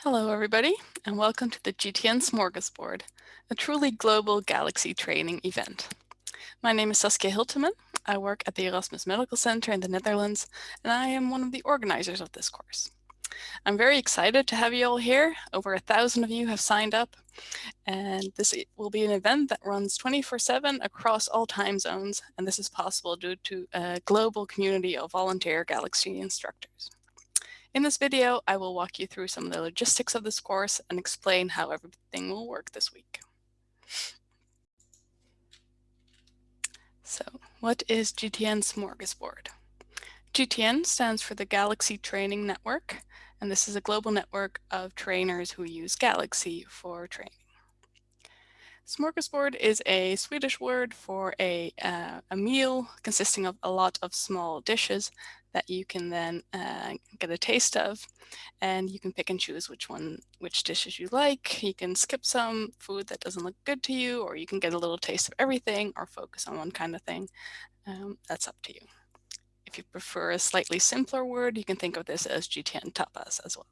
Hello, everybody, and welcome to the GTN Smorgasbord, a truly global Galaxy training event. My name is Saskia Hiltemann. I work at the Erasmus Medical Center in the Netherlands, and I am one of the organizers of this course. I'm very excited to have you all here. Over a thousand of you have signed up, and this will be an event that runs 24-7 across all time zones, and this is possible due to a global community of volunteer Galaxy instructors. In this video, I will walk you through some of the logistics of this course and explain how everything will work this week. So what is GTN Smorgasbord? GTN stands for the Galaxy Training Network, and this is a global network of trainers who use Galaxy for training. Smorgasbord is a Swedish word for a, uh, a meal consisting of a lot of small dishes that you can then uh, get a taste of and you can pick and choose which one which dishes you like. You can skip some food that doesn't look good to you or you can get a little taste of everything or focus on one kind of thing. Um, that's up to you. If you prefer a slightly simpler word you can think of this as GTN tapas as well.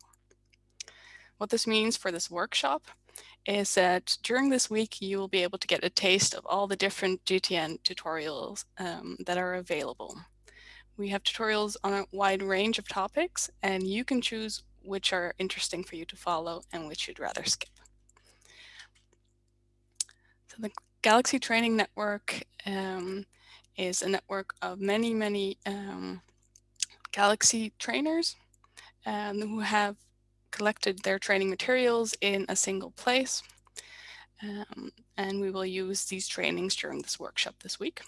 What this means for this workshop is that during this week you will be able to get a taste of all the different GTN tutorials um, that are available we have tutorials on a wide range of topics, and you can choose which are interesting for you to follow and which you'd rather skip. So the Galaxy Training Network um, is a network of many, many um, Galaxy trainers um, who have collected their training materials in a single place. Um, and we will use these trainings during this workshop this week.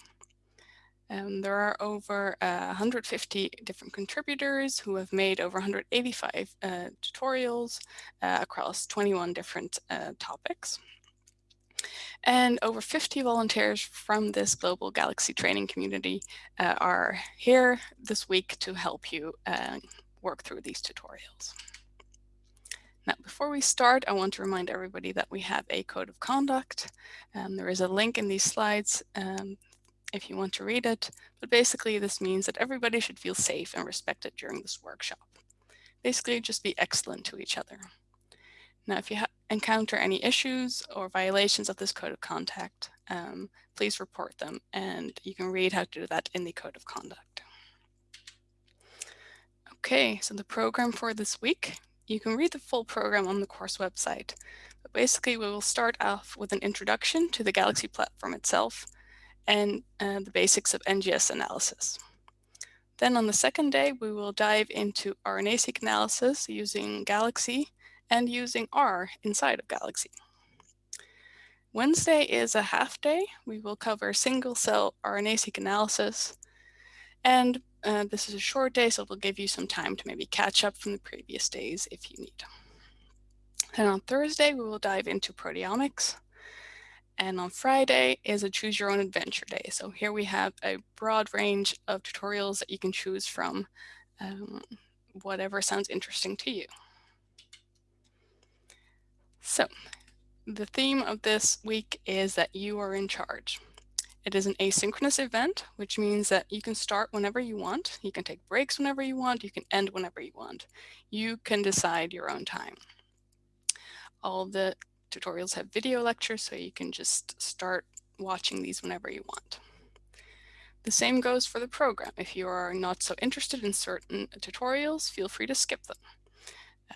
Um, there are over uh, 150 different contributors who have made over 185 uh, tutorials uh, across 21 different uh, topics. And over 50 volunteers from this global Galaxy training community uh, are here this week to help you uh, work through these tutorials. Now, before we start, I want to remind everybody that we have a code of conduct. Um, there is a link in these slides um, if you want to read it, but basically this means that everybody should feel safe and respected during this workshop. Basically, just be excellent to each other. Now, if you encounter any issues or violations of this code of conduct, um, please report them, and you can read how to do that in the code of conduct. Okay, so the program for this week, you can read the full program on the course website. But basically, we will start off with an introduction to the Galaxy platform itself, and uh, the basics of NGS analysis. Then on the second day, we will dive into RNA-seq analysis using Galaxy and using R inside of Galaxy. Wednesday is a half day. We will cover single-cell RNA-seq analysis. And uh, this is a short day, so it will give you some time to maybe catch up from the previous days if you need. And on Thursday, we will dive into proteomics. And on Friday is a choose your own adventure day. So here we have a broad range of tutorials that you can choose from, um, whatever sounds interesting to you. So the theme of this week is that you are in charge. It is an asynchronous event, which means that you can start whenever you want. You can take breaks whenever you want. You can end whenever you want. You can decide your own time. All the tutorials have video lectures, so you can just start watching these whenever you want. The same goes for the program. If you are not so interested in certain tutorials, feel free to skip them.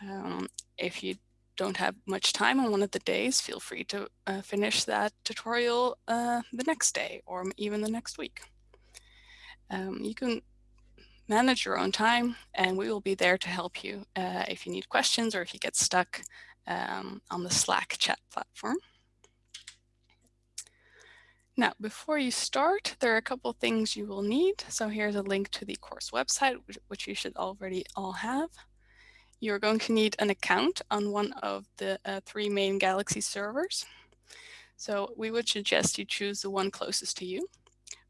Um, if you don't have much time on one of the days, feel free to uh, finish that tutorial uh, the next day or even the next week. Um, you can manage your own time and we will be there to help you uh, if you need questions or if you get stuck um, on the Slack chat platform. Now, before you start, there are a couple things you will need. So here's a link to the course website, which, which you should already all have. You're going to need an account on one of the uh, three main Galaxy servers. So we would suggest you choose the one closest to you.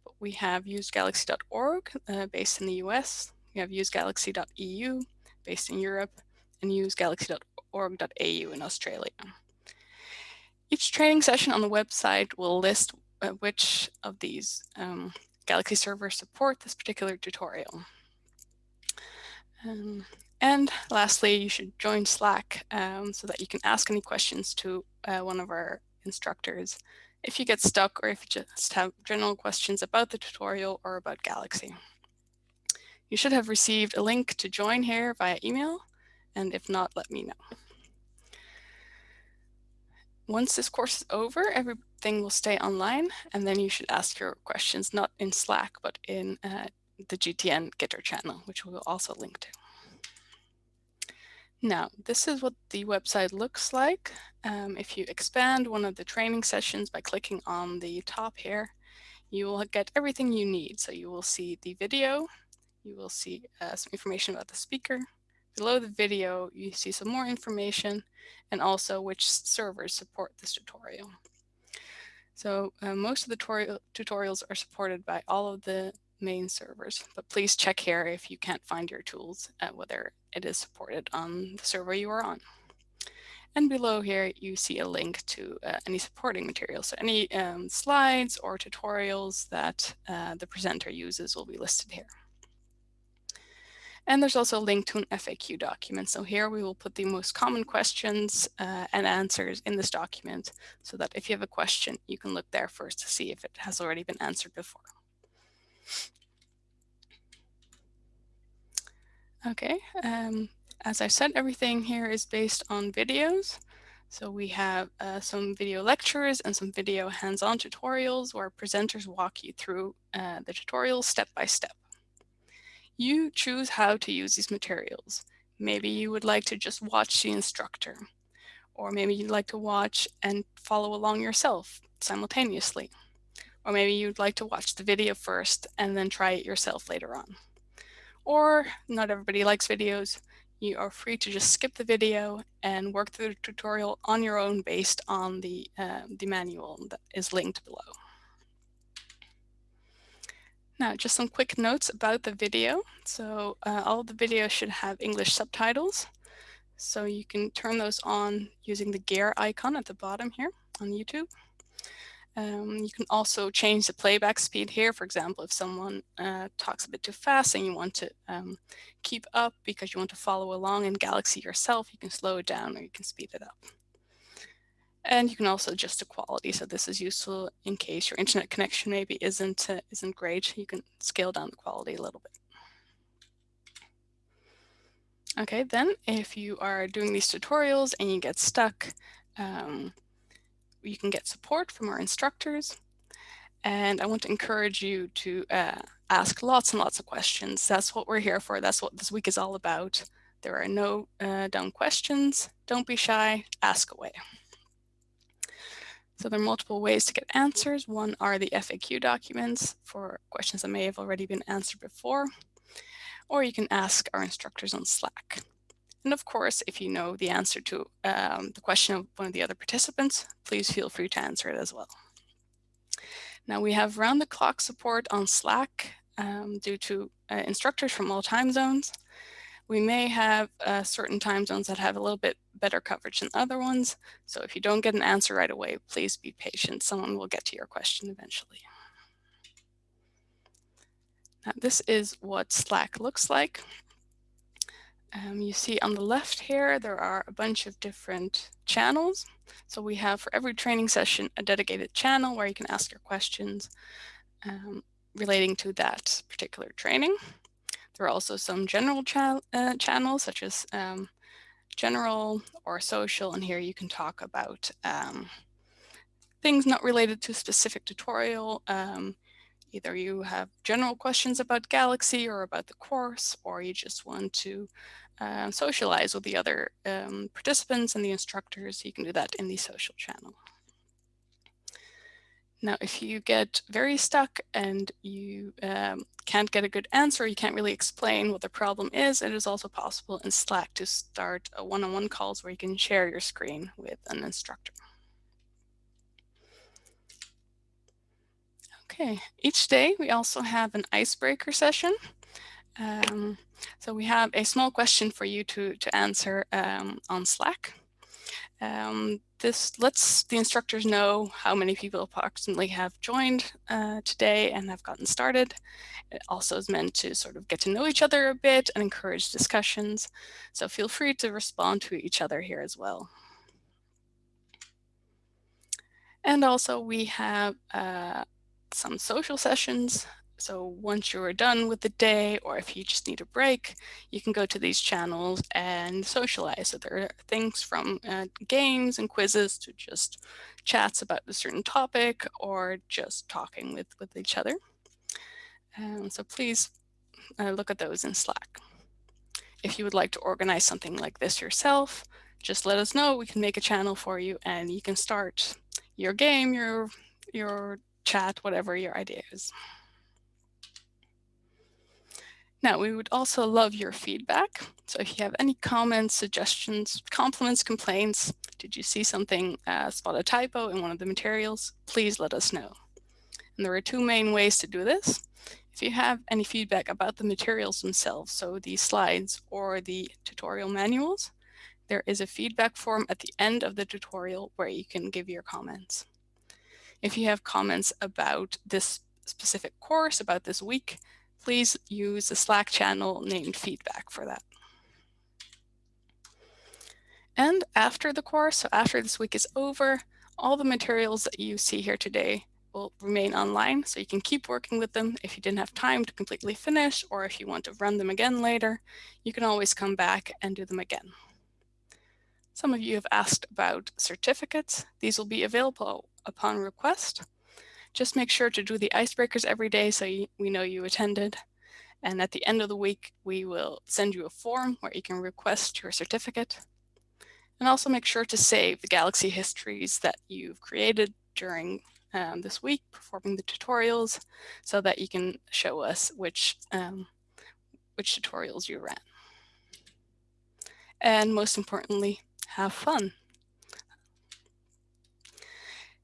But We have usegalaxy.org uh, based in the US. We have usegalaxy.eu based in Europe and usegalaxy.org org.au in Australia. Each training session on the website will list uh, which of these um, Galaxy servers support this particular tutorial. Um, And lastly, you should join Slack um, so that you can ask any questions to uh, one of our instructors if you get stuck or if you just have general questions about the tutorial or about Galaxy. You should have received a link to join here via email, and if not, let me know. Once this course is over, everything will stay online, and then you should ask your questions not in Slack, but in uh, the GTN Gitter channel, which we will also link to. Now, this is what the website looks like. Um, if you expand one of the training sessions by clicking on the top here, you will get everything you need. So you will see the video, you will see uh, some information about the speaker. Below the video, you see some more information and also which servers support this tutorial. So uh, most of the tutorials are supported by all of the main servers, but please check here if you can't find your tools, uh, whether it is supported on the server you are on. And below here, you see a link to uh, any supporting materials. So any um, slides or tutorials that uh, the presenter uses will be listed here. And there's also a link to an FAQ document. So here we will put the most common questions uh, and answers in this document so that if you have a question, you can look there first to see if it has already been answered before. Okay, um, as I said, everything here is based on videos. So we have uh, some video lectures and some video hands-on tutorials where presenters walk you through uh, the tutorial step by step. You choose how to use these materials. Maybe you would like to just watch the instructor, or maybe you'd like to watch and follow along yourself simultaneously. Or maybe you'd like to watch the video first and then try it yourself later on. Or not everybody likes videos. You are free to just skip the video and work through the tutorial on your own based on the, uh, the manual that is linked below. Now, just some quick notes about the video. So uh, all the videos should have English subtitles. So you can turn those on using the gear icon at the bottom here on YouTube. Um, you can also change the playback speed here. For example, if someone uh, talks a bit too fast and you want to um, keep up because you want to follow along in Galaxy yourself, you can slow it down or you can speed it up. And you can also adjust the quality. So this is useful in case your internet connection maybe isn't, uh, isn't great. You can scale down the quality a little bit. Okay, then if you are doing these tutorials and you get stuck, um, you can get support from our instructors. And I want to encourage you to uh, ask lots and lots of questions. That's what we're here for. That's what this week is all about. There are no uh, dumb questions. Don't be shy. Ask away. So there are multiple ways to get answers. One are the FAQ documents for questions that may have already been answered before, or you can ask our instructors on Slack. And of course, if you know the answer to um, the question of one of the other participants, please feel free to answer it as well. Now we have round the clock support on Slack um, due to uh, instructors from all time zones. We may have uh, certain time zones that have a little bit better coverage than other ones. So if you don't get an answer right away, please be patient. Someone will get to your question eventually. Now, this is what Slack looks like. Um, you see on the left here, there are a bunch of different channels. So we have for every training session, a dedicated channel where you can ask your questions um, relating to that particular training. There are also some general uh, channels such as um, general or social, and here you can talk about um, things not related to a specific tutorial. Um, either you have general questions about Galaxy or about the course, or you just want to uh, socialize with the other um, participants and the instructors. You can do that in the social channel. Now, if you get very stuck and you um, can't get a good answer, you can't really explain what the problem is, it is also possible in Slack to start a one-on-one -on -one calls where you can share your screen with an instructor. Okay, each day we also have an icebreaker session. Um, so we have a small question for you to, to answer um, on Slack. Um, this lets the instructors know how many people approximately have joined uh, today and have gotten started. It also is meant to sort of get to know each other a bit and encourage discussions. So feel free to respond to each other here as well. And also we have uh, some social sessions so once you're done with the day, or if you just need a break, you can go to these channels and socialize. So there are things from uh, games and quizzes to just chats about a certain topic or just talking with, with each other. Um, so please uh, look at those in Slack. If you would like to organize something like this yourself, just let us know. We can make a channel for you and you can start your game, your, your chat, whatever your idea is. Now, we would also love your feedback. So if you have any comments, suggestions, compliments, complaints, did you see something, uh, spot a typo in one of the materials, please let us know. And there are two main ways to do this. If you have any feedback about the materials themselves, so the slides or the tutorial manuals, there is a feedback form at the end of the tutorial where you can give your comments. If you have comments about this specific course, about this week, please use the Slack channel named feedback for that. And after the course, so after this week is over, all the materials that you see here today will remain online, so you can keep working with them. If you didn't have time to completely finish, or if you want to run them again later, you can always come back and do them again. Some of you have asked about certificates. These will be available upon request. Just make sure to do the icebreakers every day so you, we know you attended. And at the end of the week, we will send you a form where you can request your certificate. And also make sure to save the Galaxy histories that you've created during um, this week performing the tutorials so that you can show us which, um, which tutorials you ran. And most importantly, have fun.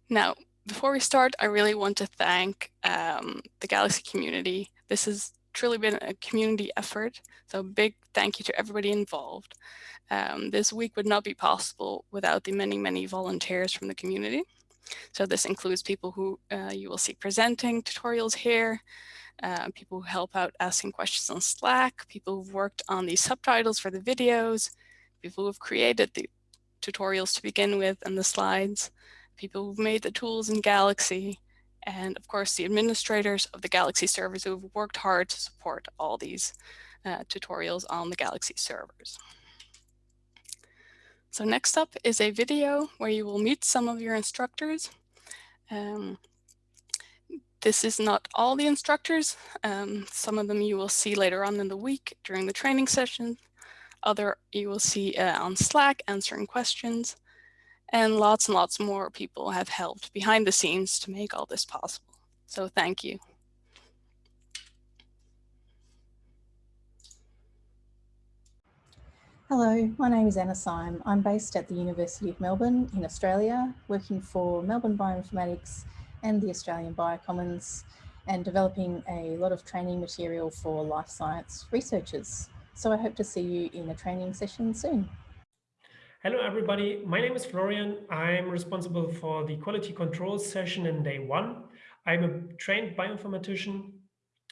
Now, before we start, I really want to thank um, the Galaxy community. This has truly been a community effort, so big thank you to everybody involved. Um, this week would not be possible without the many, many volunteers from the community. So this includes people who uh, you will see presenting tutorials here, uh, people who help out asking questions on Slack, people who've worked on the subtitles for the videos, people who've created the tutorials to begin with and the slides, people who've made the tools in Galaxy, and of course the administrators of the Galaxy servers who have worked hard to support all these uh, tutorials on the Galaxy servers. So next up is a video where you will meet some of your instructors. Um, this is not all the instructors. Um, some of them you will see later on in the week during the training session. Other you will see uh, on Slack answering questions and lots and lots more people have helped behind the scenes to make all this possible. So thank you. Hello, my name is Anna Syme. I'm based at the University of Melbourne in Australia, working for Melbourne Bioinformatics and the Australian Biocommons and developing a lot of training material for life science researchers. So I hope to see you in a training session soon. Hello, everybody. My name is Florian. I'm responsible for the quality control session in day one. I'm a trained bioinformatician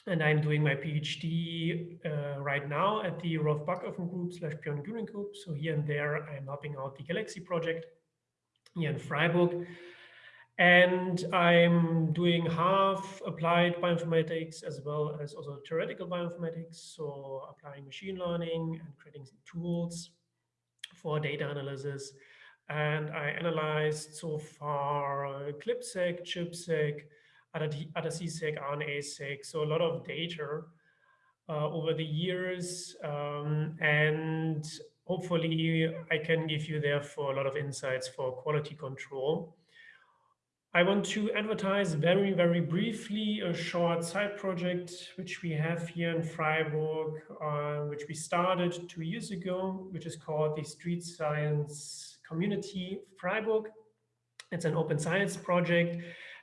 and I'm doing my PhD uh, right now at the Rolf Backofen Group slash Björn Grüning Group. So here and there, I'm helping out the Galaxy project here in Freiburg. And I'm doing half applied bioinformatics as well as also theoretical bioinformatics. So applying machine learning and creating some tools for data analysis. And I analyzed so far uh, ClipSeq, ChIP-seq, ATAC-seq, RNA-seq, so a lot of data uh, over the years. Um, and hopefully I can give you therefore a lot of insights for quality control. I want to advertise very, very briefly a short side project which we have here in Freiburg, uh, which we started two years ago, which is called the Street Science Community Freiburg. It's an open science project,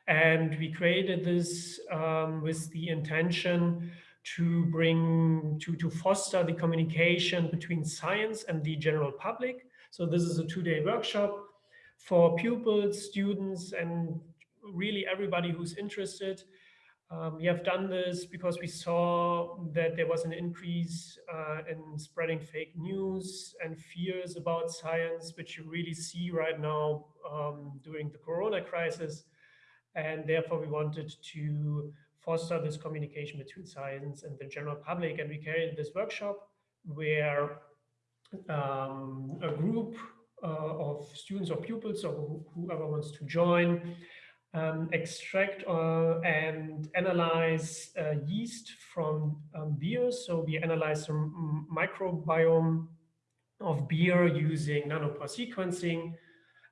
and we created this um, with the intention to bring, to, to foster the communication between science and the general public. So this is a two-day workshop for pupils, students, and really everybody who's interested. Um, we have done this because we saw that there was an increase uh, in spreading fake news and fears about science, which you really see right now um, during the corona crisis. And therefore, we wanted to foster this communication between science and the general public. And we carried this workshop where um, a group of students or pupils or whoever wants to join um, extract uh, and analyze uh, yeast from um, beer. So we analyze the microbiome of beer using nanopore sequencing.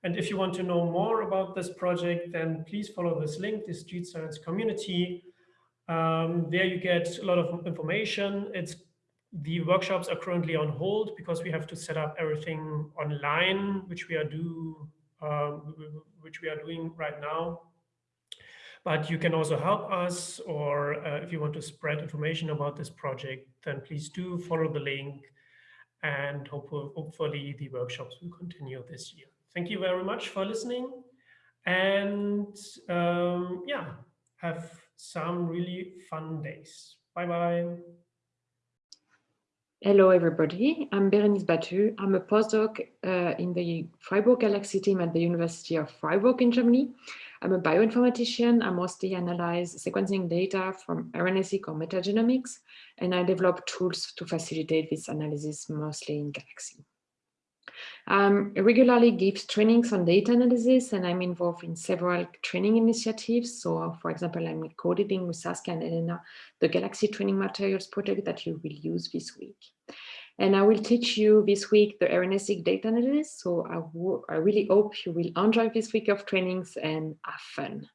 And if you want to know more about this project, then please follow this link, the Street Science Community. Um, there you get a lot of information. It's the workshops are currently on hold because we have to set up everything online, which we are do, uh, which we are doing right now. But you can also help us, or uh, if you want to spread information about this project, then please do follow the link and hopefully the workshops will continue this year. Thank you very much for listening. And um, yeah, have some really fun days. Bye-bye. Hello, everybody. I'm Berenice Batut. I'm a postdoc uh, in the Freiburg Galaxy team at the University of Freiburg in Germany. I'm a bioinformatician. I mostly analyze sequencing data from RNA-seq or metagenomics, and I develop tools to facilitate this analysis, mostly in Galaxy. Um, I regularly give trainings on data analysis, and I'm involved in several training initiatives. So, for example, I'm co-editing with Saskia and Helena the Galaxy Training Materials project that you will use this week. And I will teach you this week the RNA-seq data analysis. So I, I really hope you will enjoy this week of trainings and have fun.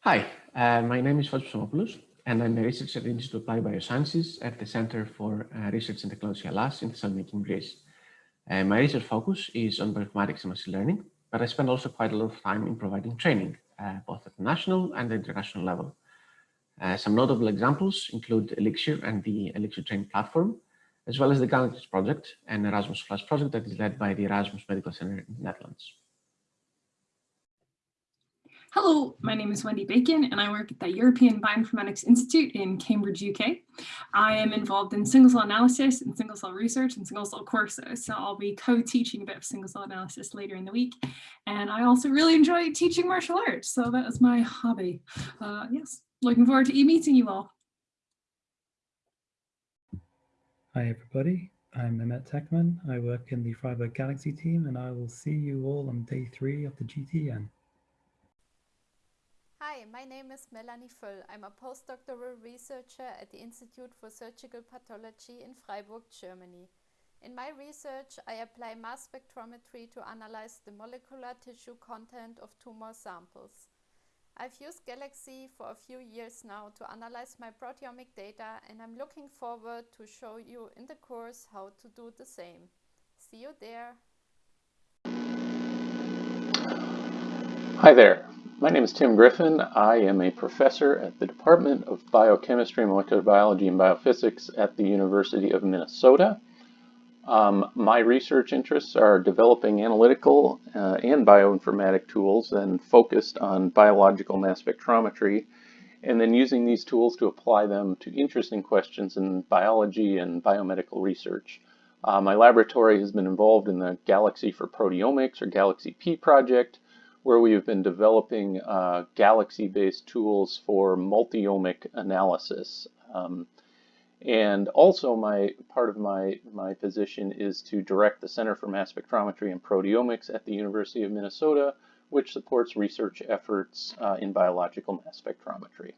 Hi, uh, my name is Psomopoulos, and I'm a researcher at the Institute of Applied Biosciences at the Center for uh, Research and Technology Hellas in Thessaloniki, Greece. Uh, my research focus is on bioinformatics and machine learning, but I spend also quite a lot of time in providing training, uh, both at the national and the international level. Uh, some notable examples include Elixir and the Elixir Train platform, as well as the Galaxy project and Erasmus Plus project that is led by the Erasmus Medical Center in the Netherlands. Hello, my name is Wendy Bacon and I work at the European Bioinformatics Institute in Cambridge, UK. I am involved in single cell analysis and single cell research and single cell courses. So I'll be co-teaching a bit of single cell analysis later in the week. And I also really enjoy teaching martial arts. So that is my hobby. Uh, yes, Looking forward to e-meeting you all. Hi, everybody. I'm Mehmet Tekman. I work in the Freiburg Galaxy team, and I will see you all on day three of the GTN. My name is Melanie Föll. I'm a postdoctoral researcher at the Institute for Surgical Pathology in Freiburg, Germany. In my research, I apply mass spectrometry to analyze the molecular tissue content of tumor samples. I've used Galaxy for a few years now to analyze my proteomic data and I'm looking forward to show you in the course how to do the same. See you there. Hi there. My name is Tim Griffin. I am a professor at the Department of Biochemistry, Molecular Biology, and Biophysics at the University of Minnesota. Um, my research interests are developing analytical uh, and bioinformatic tools and focused on biological mass spectrometry and then using these tools to apply them to interesting questions in biology and biomedical research. Uh, my laboratory has been involved in the Galaxy for Proteomics or Galaxy P project where we have been developing uh, Galaxy-based tools for multi-omic analysis. Um, and also my part of my, my position is to direct the Center for Mass Spectrometry and Proteomics at the University of Minnesota, which supports research efforts uh, in biological mass spectrometry.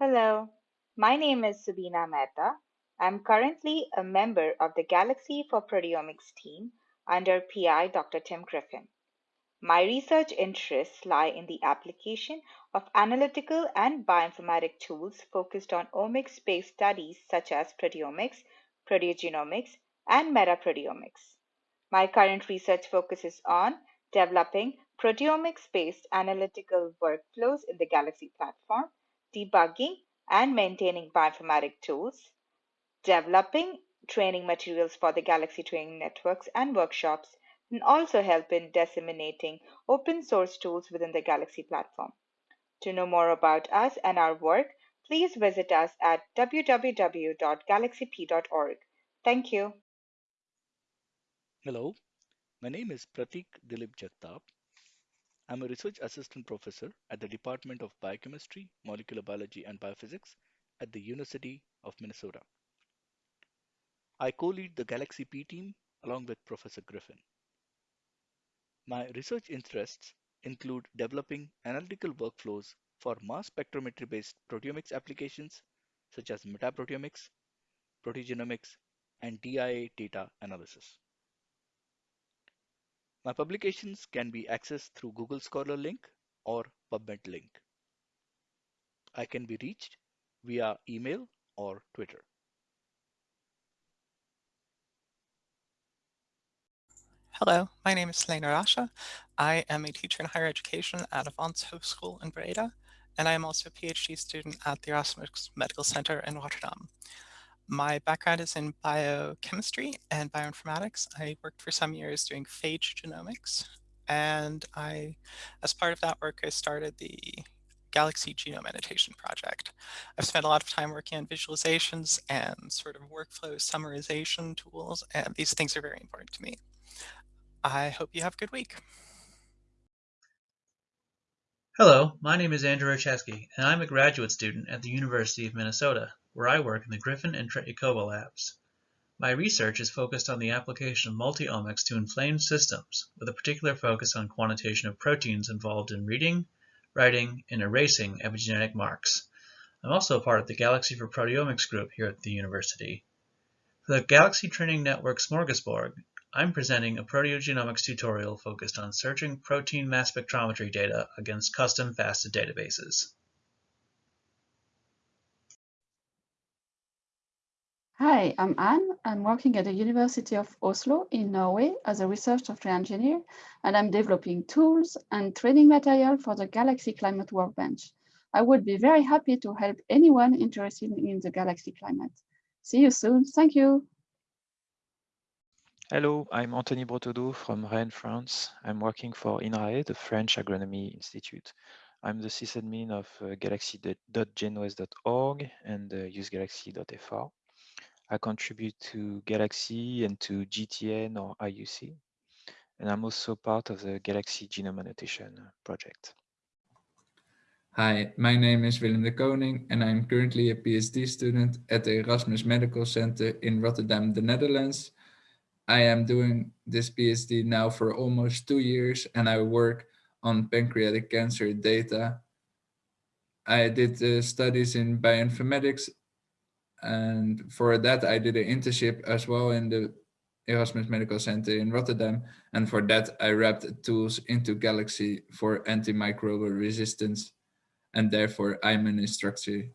Hello, my name is Subina Mehta. I'm currently a member of the Galaxy for Proteomics team under PI Dr. Tim Griffin. My research interests lie in the application of analytical and bioinformatic tools focused on omics-based studies such as proteomics, proteogenomics, and metaproteomics. My current research focuses on developing proteomics-based analytical workflows in the Galaxy platform, debugging and maintaining bioinformatic tools, developing training materials for the Galaxy training networks and workshops, and also help in disseminating open source tools within the Galaxy platform. To know more about us and our work, please visit us at www.galaxyp.org. Thank you. Hello, my name is Pratik Dilip Jagtap. I'm a research assistant professor at the Department of Biochemistry, Molecular Biology, and Biophysics at the University of Minnesota. I co-lead the Galaxy P team along with Professor Griffin. My research interests include developing analytical workflows for mass spectrometry-based proteomics applications such as metaproteomics, proteogenomics, and DIA data analysis. My publications can be accessed through Google Scholar link or PubMed link. I can be reached via email or Twitter. Hello, my name is Helena Rasche. I am a teacher in higher education at Avans Hogeschool in Breda, and I am also a PhD student at the Erasmus Medical Center in Rotterdam. My background is in biochemistry and bioinformatics. I worked for some years doing phage genomics, and I, as part of that work, I started the Galaxy Genome Annotation Project. I've spent a lot of time working on visualizations and sort of workflow summarization tools, and these things are very important to me. I hope you have a good week. Hello, my name is Andrew Rajczewski, and I'm a graduate student at the University of Minnesota, where I work in the Griffin and Tretyakova labs. My research is focused on the application of multi-omics to inflamed systems, with a particular focus on quantitation of proteins involved in reading, writing, and erasing epigenetic marks. I'm also a part of the Galaxy for Proteomics group here at the university. For the Galaxy Training Network Smorgasbord, I'm presenting a proteogenomics tutorial focused on searching protein mass spectrometry data against custom FASTA databases. Hi, I'm Anne. I'm working at the University of Oslo in Norway as a research software engineer, and I'm developing tools and training material for the Galaxy Climate Workbench. I would be very happy to help anyone interested in the Galaxy Climate. See you soon. Thank you. Hello, I'm Anthony Bretaudeau from Rennes, France. I'm working for INRAE, the French Agronomy Institute. I'm the sysadmin of uh, galaxy.genouest.org and uh, usegalaxy.fr. I contribute to Galaxy and to GTN or IUC. And I'm also part of the Galaxy Genome Annotation project. Hi, my name is Willem de Koning and I'm currently a PhD student at the Erasmus Medical Center in Rotterdam, the Netherlands. I am doing this PhD now for almost two years and I work on pancreatic cancer data. I did uh, studies in bioinformatics and for that I did an internship as well in the Erasmus Medical Center in Rotterdam. And for that I wrapped tools into Galaxy for antimicrobial resistance and therefore I'm an instructor